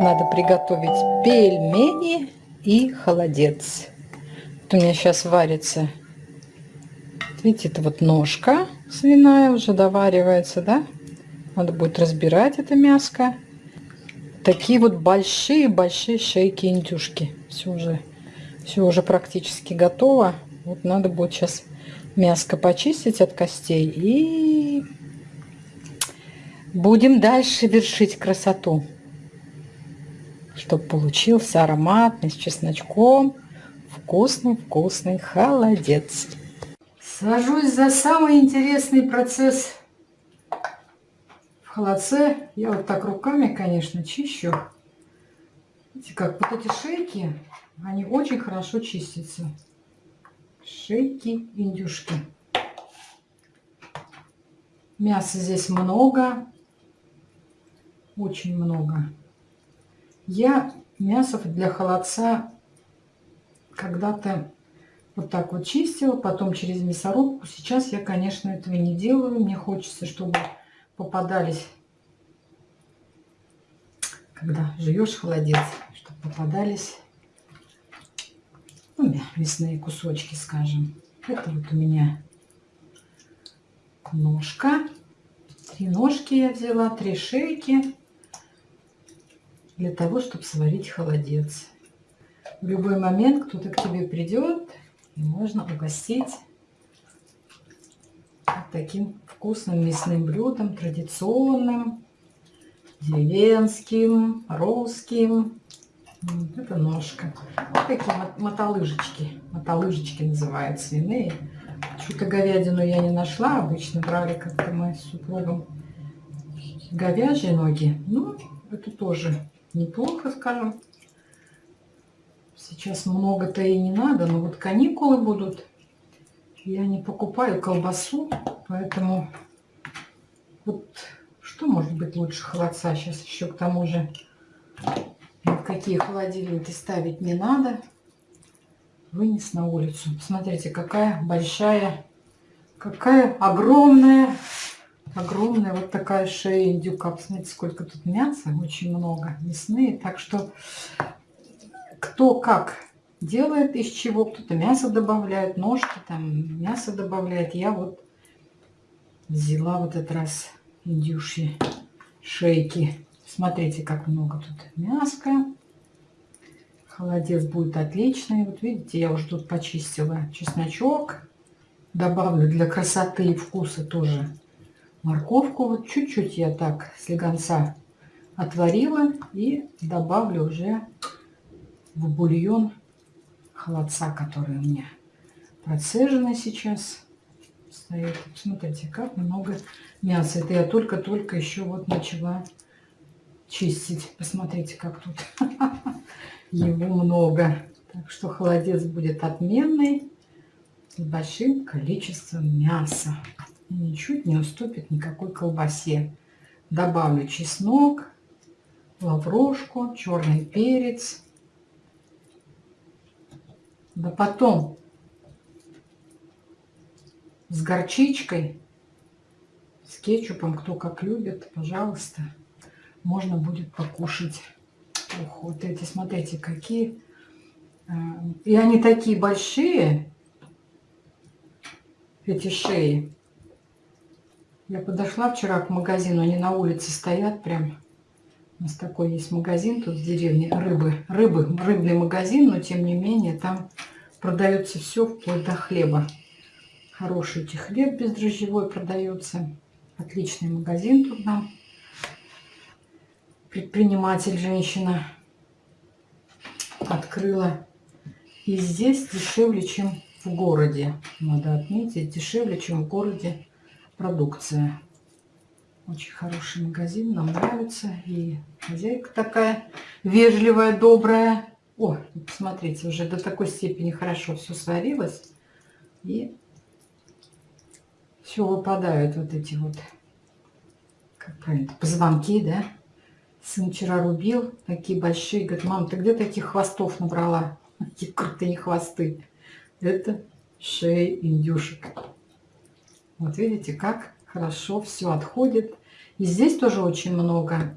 Надо приготовить пельмени и холодец. Вот у меня сейчас варится, видите, это вот ножка свиная уже доваривается, да? Надо будет разбирать это мяско. Такие вот большие-большие шейки индюшки. Все уже, все уже практически готово. Вот надо будет сейчас мяско почистить от костей и будем дальше вершить красоту чтобы получился ароматный с чесночком вкусный-вкусный холодец. Сажусь за самый интересный процесс в холодце. Я вот так руками, конечно, чищу. Видите, как вот эти шейки, они очень хорошо чистятся. Шейки индюшки. Мяса здесь много. Очень много. Я мясо для холодца когда-то вот так вот чистила, потом через мясорубку. Сейчас я, конечно, этого не делаю. Мне хочется, чтобы попадались, когда живешь холодец, чтобы попадались ну, мясные кусочки, скажем. Это вот у меня ножка. Три ножки я взяла, три шейки для того, чтобы сварить холодец. В любой момент кто-то к тебе придет, и можно угостить вот таким вкусным мясным блюдом, традиционным, деревенским, русским. Это ножка. Вот такие мотолыжечки. Мотолыжечки называют свиные. Что-то говядину я не нашла. Обычно брали как-то мы с супругом говяжьи ноги. Ну, это тоже неплохо, скажем. Сейчас много-то и не надо, но вот каникулы будут. Я не покупаю колбасу, поэтому вот что может быть лучше холодца? Сейчас еще к тому же никакие холодильники ставить не надо. Вынес на улицу. Посмотрите, какая большая, какая огромная огромная вот такая шея индюка. Посмотрите, сколько тут мяса, очень много мясные. Так что кто как делает, из чего. Кто-то мясо добавляет, ножки там, мясо добавляет. Я вот взяла вот этот раз индюшьи шейки. Смотрите, как много тут мяска. Холодец будет отличный. Вот видите, я уже тут почистила чесночок. Добавлю для красоты и вкуса тоже морковку. Вот чуть-чуть я так слегонца отварила и добавлю уже в бульон холодца, который у меня процежено сейчас стоит. Смотрите, как много мяса. Это я только-только еще вот начала чистить. Посмотрите, как тут его много. Так что холодец будет отменный с большим количеством мяса ничуть не уступит никакой колбасе. Добавлю чеснок, лаврошку, черный перец. Да потом с горчичкой, с кетчупом, кто как любит, пожалуйста, можно будет покушать. Ух, вот эти, смотрите, какие. Э, и они такие большие, эти шеи. Я подошла вчера к магазину, они на улице стоят прям. У нас такой есть магазин тут в деревне, рыбы, рыбы, рыбный магазин, но тем не менее там продается все вплоть до хлеба. Хороший хлеб бездрожжевой продается. Отличный магазин тут нам. Предприниматель, женщина открыла. И здесь дешевле, чем в городе. Надо отметить, дешевле, чем в городе продукция. Очень хороший магазин, нам нравится. И хозяйка такая вежливая, добрая. О, посмотрите, уже до такой степени хорошо все сварилось. И все выпадают вот эти вот, как правильно, позвонки, да. Сын вчера рубил, такие большие. Говорит, мам, ты где таких хвостов набрала? Такие крутые хвосты. Это шеи индюшек. Вот видите, как хорошо все отходит. И здесь тоже очень много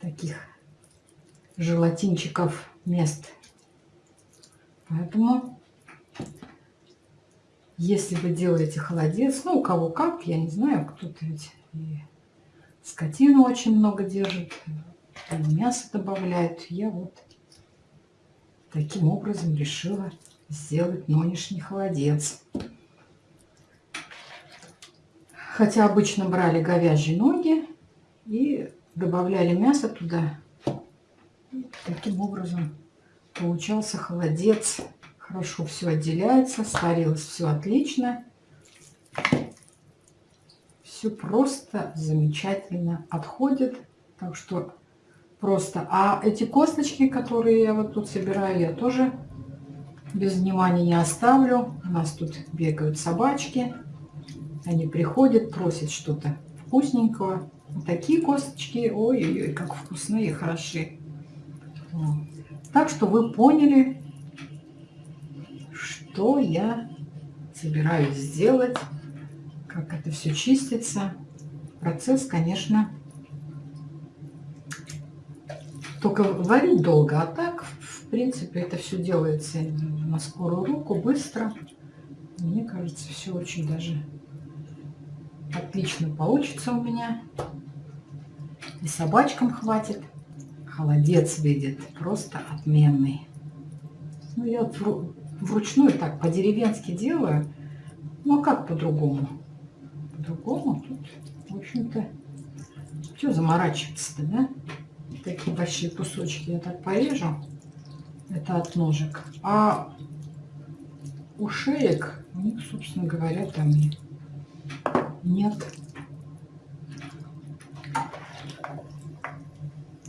таких желатинчиков мест. Поэтому, если вы делаете холодец, ну, у кого как, я не знаю, кто-то ведь скотину очень много держит, и мясо добавляет. Я вот таким образом решила сделать нынешний холодец. Хотя обычно брали говяжьи ноги и добавляли мясо туда. Таким образом получался холодец. Хорошо все отделяется, сварилось все отлично. Все просто замечательно отходит. Так что просто. А эти косточки, которые я вот тут собираю, я тоже без внимания не оставлю. У нас тут бегают собачки. Они приходят, просят что-то вкусненького. Такие косточки, ой-ой-ой, как вкусные, хороши. Так что вы поняли, что я собираюсь сделать, как это все чистится. Процесс, конечно, только варить долго, а так, в принципе, это все делается на скорую руку, быстро. Мне кажется, все очень даже отлично получится у меня. И собачкам хватит. Холодец видит, просто отменный. Ну, я вручную так по-деревенски делаю. А как по-другому? По-другому тут, в общем-то, что заморачиваться-то, да? Такие большие кусочки я так порежу. Это от ножек. А у шеек, у них, собственно говоря, там нет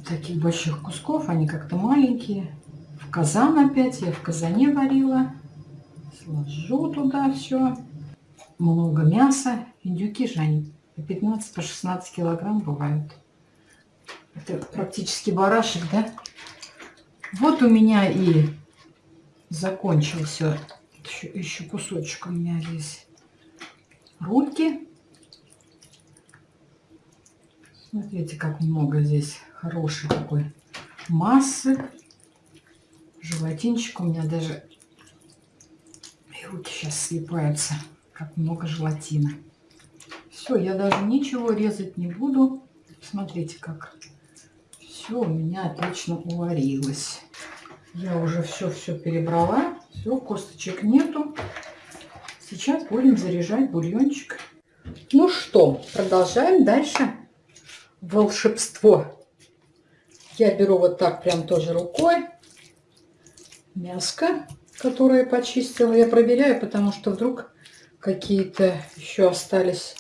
таких больших кусков. Они как-то маленькие. В казан опять. Я в казане варила. Сложу туда все. Много мяса. Индюки же они по 15, по 16 килограмм бывают. Это практически барашек, да? Вот у меня и закончился еще, еще кусочек у меня здесь рульки. Смотрите, как много здесь хорошей такой массы. Желатинчик у меня даже... И руки сейчас слипаются, как много желатина. Все, я даже ничего резать не буду. Смотрите, как все у меня отлично уварилось. Я уже все-все перебрала. Все, косточек нету. Сейчас будем заряжать бульончик. Ну что, продолжаем дальше волшебство. Я беру вот так прям тоже рукой мяско, которое почистила. Я проверяю, потому что вдруг какие-то еще остались.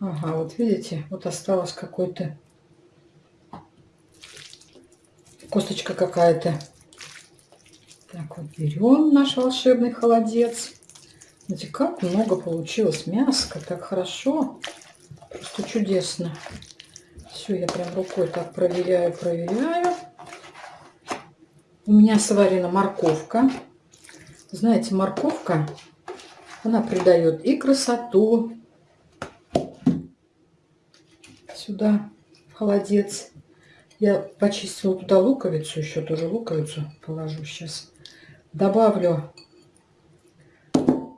Ага, вот видите, вот осталось какой-то косточка какая-то. Так, вот берем наш волшебный холодец. Смотрите, как много получилось мяска, так хорошо. Просто чудесно. Все, я прям рукой так проверяю, проверяю. У меня сварена морковка. Знаете, морковка, она придает и красоту сюда, холодец. Я почистила туда луковицу, еще тоже луковицу положу сейчас. Добавлю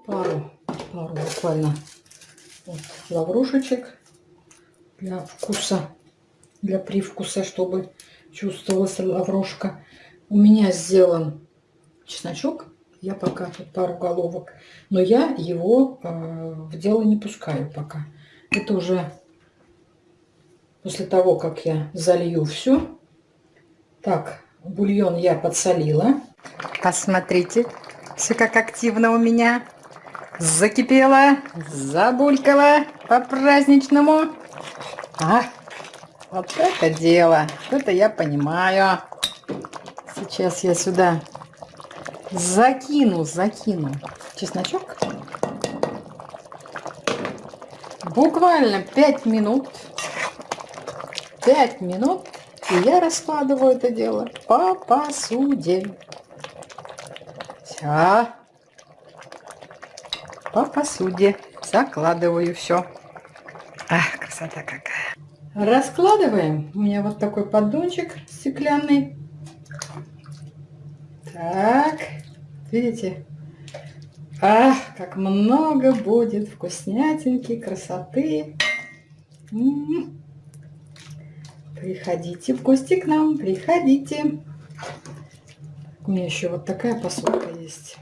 пару, пару буквально вот, лаврушечек для вкуса, для привкуса, чтобы чувствовалась лаврушка. У меня сделан чесночок. Я пока тут пару головок. Но я его э, в дело не пускаю пока. Это уже после того, как я залью все. Так, бульон я подсолила. Посмотрите, все как активно у меня. Закипело, забулькало по-праздничному. А, вот это дело. Это я понимаю. Сейчас я сюда закину, закину чесночок. Буквально 5 минут. 5 минут. И я раскладываю это дело по посуде. Все. по посуде. Закладываю все. Ах, красота какая. Раскладываем. У меня вот такой поддончик стеклянный. Так, видите? Ах, как много будет вкуснятинки, красоты. М -м -м. Приходите в гости к нам, приходите. У меня еще вот такая посудка есть.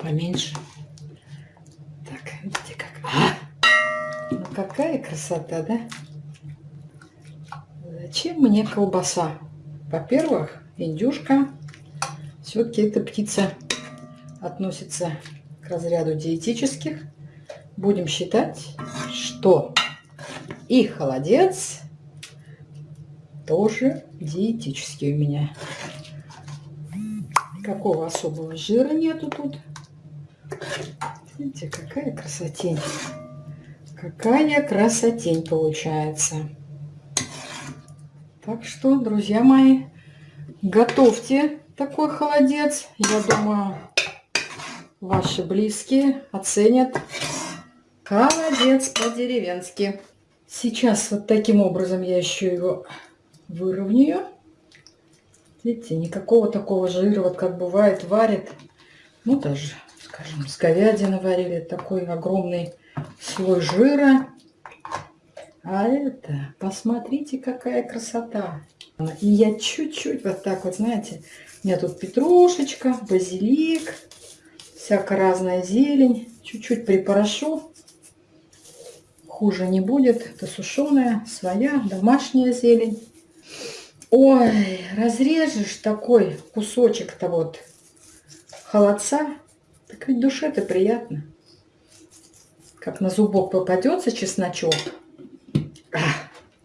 Поменьше. Так, видите как. А! Ну какая красота, да? Зачем мне колбаса? Во-первых, индюшка. Все-таки эта птица относится к разряду диетических. Будем считать, что и холодец тоже диетический у меня. Никакого особого жира нету тут. Видите, какая красотень. Какая красотень получается. Так что, друзья мои, готовьте такой холодец. Я думаю, ваши близкие оценят холодец по-деревенски. Сейчас вот таким образом я еще его выровняю. Видите, никакого такого жира, вот как бывает, варит. Ну, даже, скажем, с говядины варили такой огромный слой жира. А это, посмотрите, какая красота. И я чуть-чуть вот так вот, знаете, у меня тут петрушечка, базилик, всякая разная зелень. Чуть-чуть припорошу. Хуже не будет. Это сушеная, своя, домашняя зелень. Ой, разрежешь такой кусочек-то вот холодца, так ведь душе-то приятно. Как на зубок попадется чесночок. А,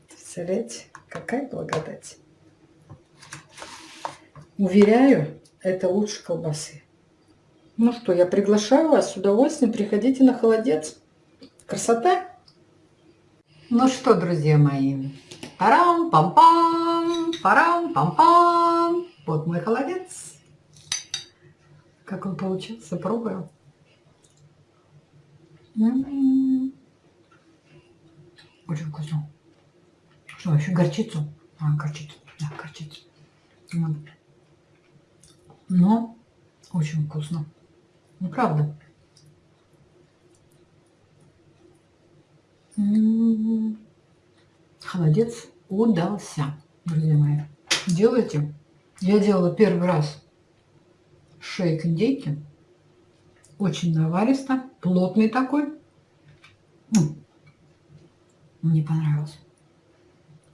представляете, какая благодать. Уверяю, это лучше колбасы. Ну что, я приглашаю вас с удовольствием. Приходите на холодец. Красота! Ну что, друзья мои, Парам-пам-пам, парам-пам-пам. Вот мой холодец. Как он получился, пробую. М-м-м. Очень вкусно. Что, еще горчицу? А, горчицу, да, горчицу. Вот. Но очень вкусно. Ну, правда. М-м-м. Холодец удался, друзья мои. Делайте. Я делала первый раз шейк индейки. Очень наваристо, плотный такой. Мне понравилось.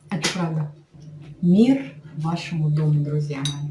Это правда. Мир вашему дому, друзья мои.